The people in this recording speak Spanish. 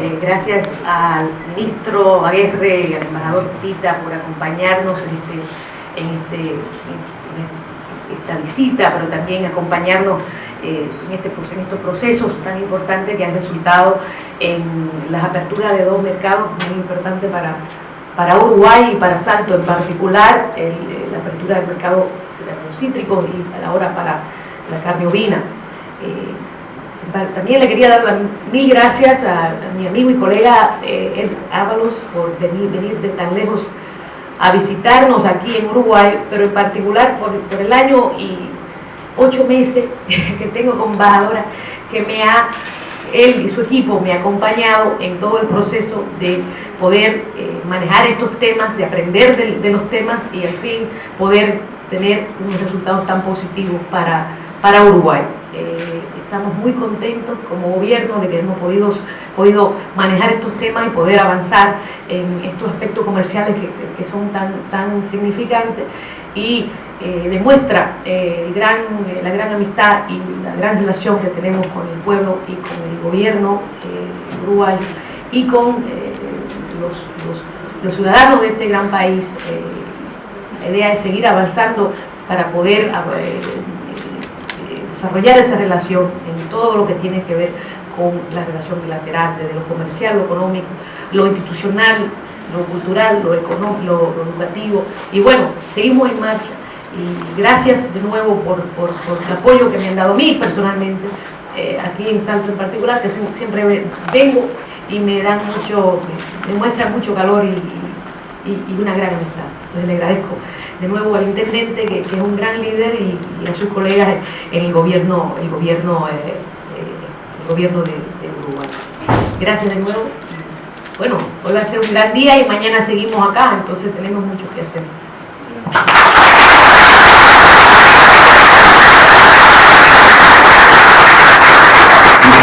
Eh, gracias al ministro Aguerre y al embajador Tita por acompañarnos en, este, este, esta visita, pero también acompañarnos eh, en, este, en estos procesos tan importantes que han resultado en las aperturas de dos mercados muy importantes para, para Uruguay y para Santo en particular, el, la apertura del mercado de los cítricos y a la hora para la carne ovina. Eh, también le quería dar mil gracias a, mi amigo y colega eh, Ed Ábalos por venir, venir, de tan lejos a visitarnos aquí en Uruguay, pero en particular por, por el año y ocho meses que tengo con embajadora que me ha, él y su equipo me ha acompañado en todo el proceso de poder eh, manejar estos temas, de aprender de, de, los temas y al fin poder tener unos resultados tan positivos para, para Uruguay. Eh, estamos muy contentos como gobierno de que hemos podido, podido manejar estos temas y poder avanzar en estos aspectos comerciales que, que son tan, tan significantes y eh, demuestra eh, eh, la gran amistad y la gran relación que tenemos con el pueblo y con el gobierno uruguayo y con los, los, los, ciudadanos de este gran país. la idea es seguir avanzando para poder desarrollar esa relación en todo lo que tiene que ver con la relación bilateral, desde lo comercial, lo económico, lo institucional, lo cultural, lo lo, lo educativo. Y bueno, seguimos en marcha. Y gracias de nuevo por, por, el apoyo que me han dado a mí personalmente, eh, aquí en Santos en particular, que siempre vengo y me dan mucho, me muestran mucho calor y, y, una gran amistad. Entonces le agradezco de nuevo al intendente, que, que es un gran líder, y, y, a sus colegas en el gobierno, el gobierno, eh, eh, el gobierno de, de Uruguay. Gracias de nuevo bueno, hoy va a ser un gran día y mañana seguimos acá, entonces tenemos mucho que hacer.